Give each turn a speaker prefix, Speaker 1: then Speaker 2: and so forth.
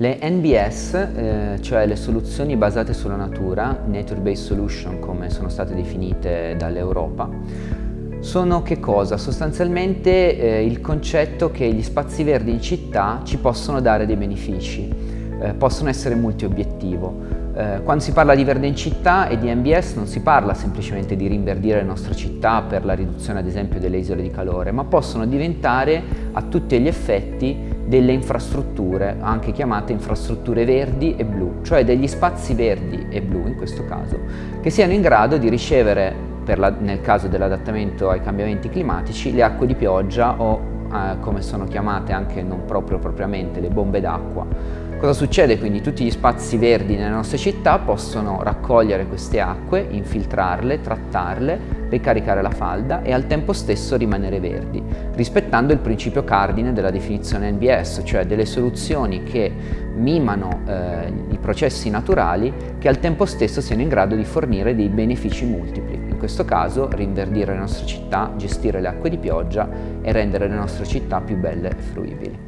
Speaker 1: Le NBS, eh, cioè le soluzioni basate sulla natura, Nature Based Solution come sono state definite dall'Europa, sono che cosa? Sostanzialmente eh, il concetto che gli spazi verdi in città ci possono dare dei benefici, eh, possono essere multi-obiettivo. Eh, quando si parla di verde in città e di MBS non si parla semplicemente di rinverdire le nostre città per la riduzione ad esempio delle isole di calore, ma possono diventare a tutti gli effetti delle infrastrutture, anche chiamate infrastrutture verdi e blu, cioè degli spazi verdi e blu in questo caso, che siano in grado di ricevere, la, nel caso dell'adattamento ai cambiamenti climatici, le acque di pioggia o eh, come sono chiamate anche non proprio propriamente le bombe d'acqua Cosa succede quindi? Tutti gli spazi verdi nelle nostre città possono raccogliere queste acque, infiltrarle, trattarle, ricaricare la falda e al tempo stesso rimanere verdi, rispettando il principio cardine della definizione NBS, cioè delle soluzioni che mimano eh, i processi naturali che al tempo stesso siano in grado di fornire dei benefici multipli. In questo caso rinverdire le nostre città, gestire le acque di pioggia e rendere le nostre città più belle e fruibili.